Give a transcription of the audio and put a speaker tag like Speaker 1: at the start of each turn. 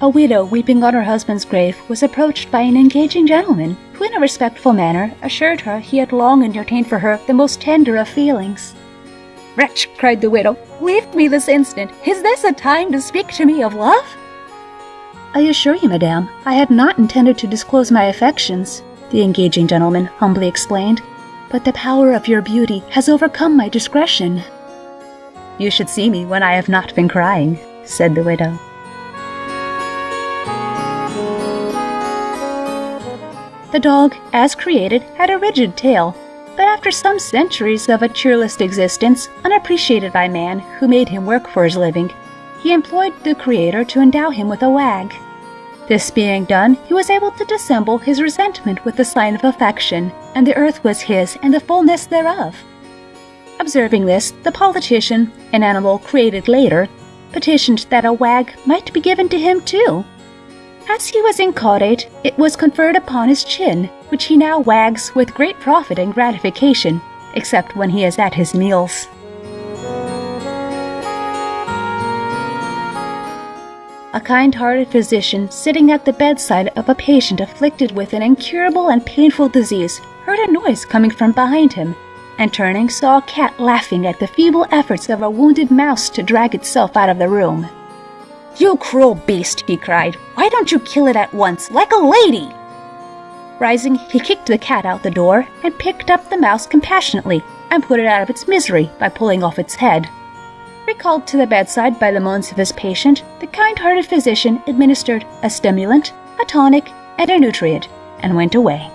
Speaker 1: A widow weeping on her husband's grave was approached by an engaging gentleman who, in a respectful manner, assured her he had long entertained for her the most tender of feelings. Wretch, cried the widow, leave me this instant. Is this a time to speak to me of love? I assure you, madame, I had not intended to disclose my affections, the engaging gentleman humbly explained, but the power of your beauty has overcome my discretion. You should see me when I have not been crying, said the widow. The dog, as created, had a rigid tail, but after some centuries of a cheerless existence, unappreciated by man who made him work for his living, he employed the Creator to endow him with a wag. This being done, he was able to dissemble his resentment with the sign of affection, and the earth was his and the fullness thereof. Observing this, the politician, an animal created later, petitioned that a wag might be given to him too. As he was incaudate, it was conferred upon his chin, which he now wags with great profit and gratification, except when he is at his meals. A kind-hearted physician sitting at the bedside of a patient afflicted with an incurable and painful disease heard a noise coming from behind him, and turning saw a cat laughing at the feeble efforts of a wounded mouse to drag itself out of the room. You cruel beast, he cried. Why don't you kill it at once, like a lady? Rising, he kicked the cat out the door and picked up the mouse compassionately and put it out of its misery by pulling off its head. Recalled to the bedside by the moans of his patient, the kind-hearted physician administered a stimulant, a tonic, and a nutrient, and went away.